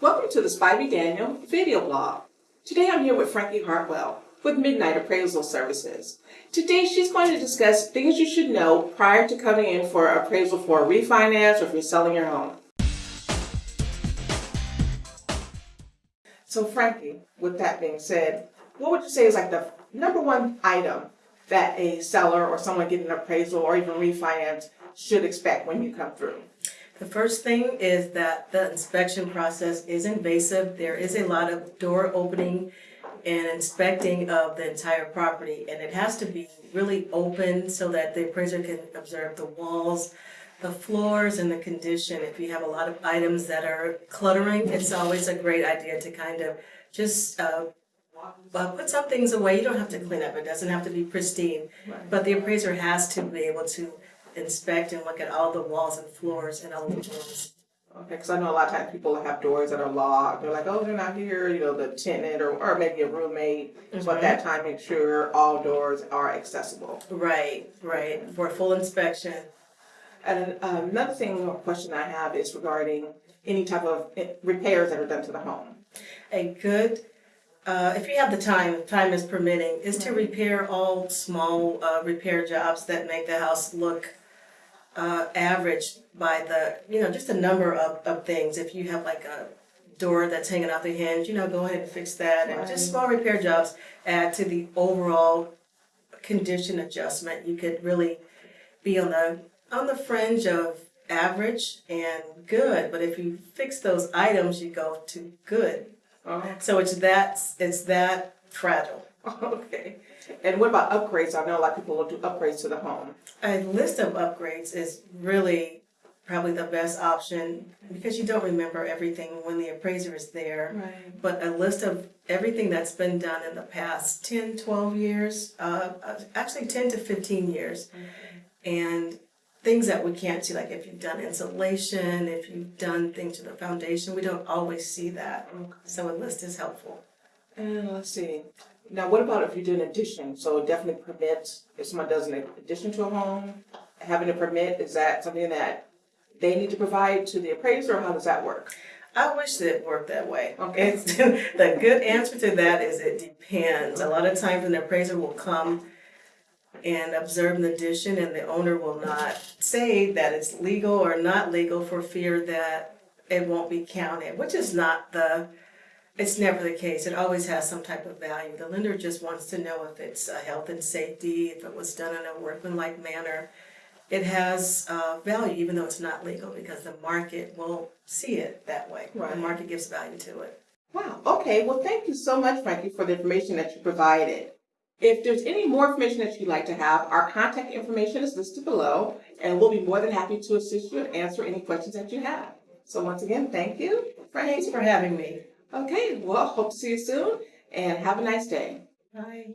Welcome to the Spivey Daniel video blog. Today I'm here with Frankie Hartwell with Midnight Appraisal Services. Today she's going to discuss things you should know prior to coming in for appraisal for a refinance or if you're selling your home. So Frankie, with that being said, what would you say is like the number one item that a seller or someone getting an appraisal or even refinance should expect when you come through? The first thing is that the inspection process is invasive. There is a lot of door opening and inspecting of the entire property and it has to be really open so that the appraiser can observe the walls, the floors and the condition. If you have a lot of items that are cluttering, it's always a great idea to kind of just uh, uh, put some things away. You don't have to clean up. It doesn't have to be pristine. But the appraiser has to be able to inspect and look at all the walls and floors and all the rooms. Okay, because I know a lot of times people have doors that are locked. They're like, oh, they're not here, you know, the tenant or, or maybe a roommate. So at that time, make sure all doors are accessible. Right, right, for a full inspection. And um, another thing, or question I have is regarding any type of eh, repairs that are done to the home. A good, uh, if you have the time, if time is permitting, is to repair all small, uh, repair jobs that make the house look uh, average by the, you know, just a number of, of things. If you have like a door that's hanging off the hinge, you know, go ahead and fix that. And just small repair jobs add to the overall condition adjustment. You could really be on the, on the fringe of average and good. But if you fix those items, you go to good. Oh, So it's that, it's that fragile. okay. And what about upgrades? I know a lot of people will do upgrades to the home. A list of upgrades is really probably the best option because you don't remember everything when the appraiser is there. Right. But a list of everything that's been done in the past 10, 12 years, uh, uh, actually 10 to 15 years. And things that we can't see, like if you've done insulation, if you've done things to the foundation, we don't always see that. Okay. So a list is helpful. And let's see. Now, what about if you do an addition? So definitely permits, if someone does an addition to a home, having a permit, is that something that they need to provide to the appraiser or how does that work? I wish that it worked that way. Okay. It's, the good answer to that is it depends. A lot of times an appraiser will come and observe an addition and the owner will not say that it's legal or not legal for fear that it won't be counted, which is not the, it's never the case. It always has some type of value. The lender just wants to know if it's a health and safety, if it was done in a workmanlike manner. It has uh, value even though it's not legal because the market will see it that way. Right. The market gives value to it. Wow, okay. Well, thank you so much, Frankie, for the information that you provided. If there's any more information that you'd like to have, our contact information is listed below, and we'll be more than happy to assist you and answer any questions that you have. So once again, thank you, Frankie. Thanks for having me. Okay, well, hope to see you soon, and have a nice day. Bye.